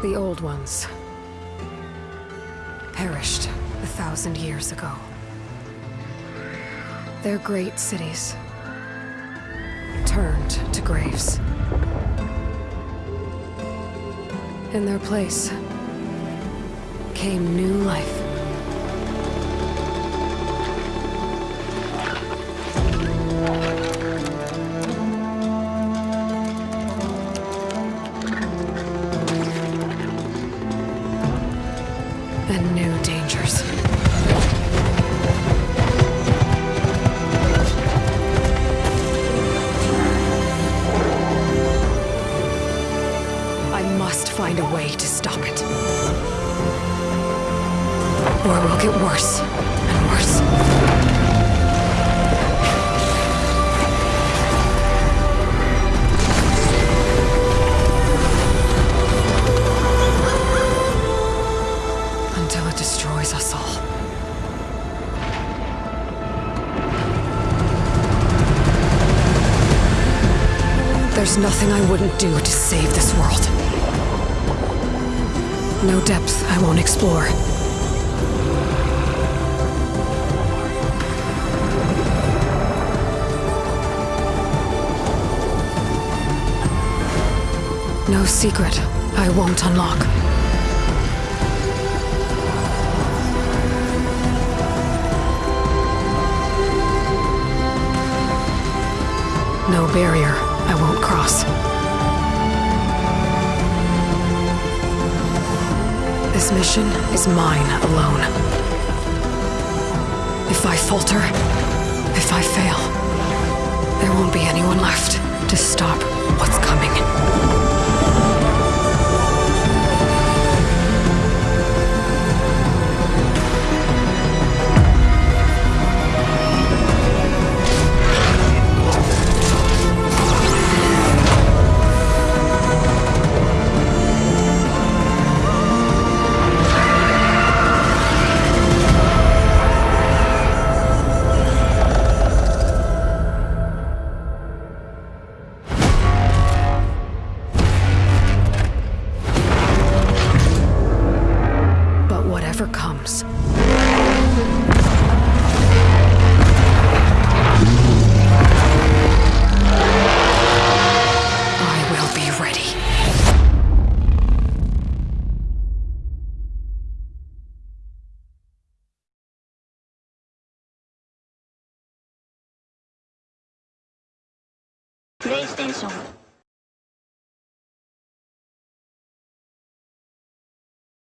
The old ones perished thousand years ago. Their great cities turned to graves. In their place came new life. And new dangers. I must find a way to stop it. Or it will get worse and worse. Until it destroys us all. There's nothing I wouldn't do to save this world. No depth I won't explore. No secret I won't unlock. No barrier I won't cross. This mission is mine alone. If I falter, if I fail, there won't be anyone left to PlayStation